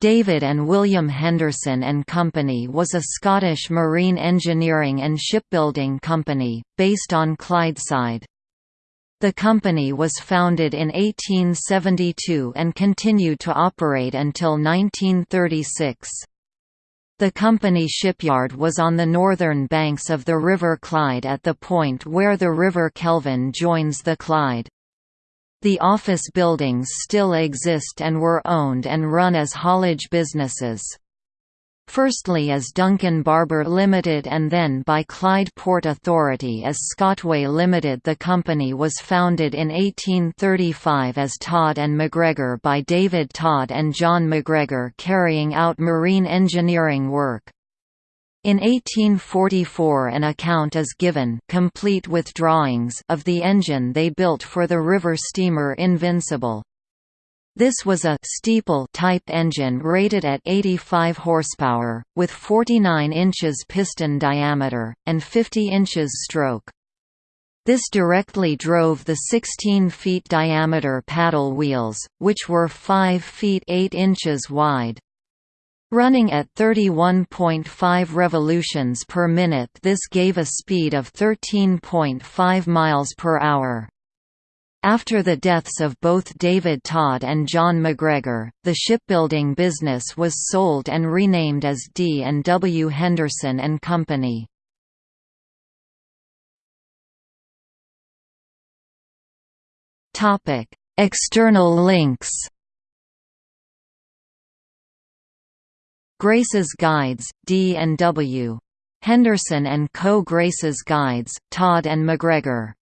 David and William Henderson and Company was a Scottish marine engineering and shipbuilding company, based on Clydeside. The company was founded in 1872 and continued to operate until 1936. The company shipyard was on the northern banks of the River Clyde at the point where the River Kelvin joins the Clyde. The office buildings still exist and were owned and run as haulage businesses. Firstly as Duncan Barber Limited and then by Clyde Port Authority as Scotway Limited the company was founded in 1835 as Todd and McGregor by David Todd and John McGregor carrying out marine engineering work. In 1844 an account is given complete with drawings of the engine they built for the river steamer Invincible. This was a steeple type engine rated at 85 horsepower, with 49 inches piston diameter, and 50 inches stroke. This directly drove the 16 feet diameter paddle wheels, which were 5 feet 8 inches wide. Running at 31.5 revolutions per minute this gave a speed of 13.5 miles per hour. After the deaths of both David Todd and John McGregor, the shipbuilding business was sold and renamed as D and W Henderson and Company. External links. Grace's Guides, D and W. Henderson and Co. Grace's Guides, Todd and MacGregor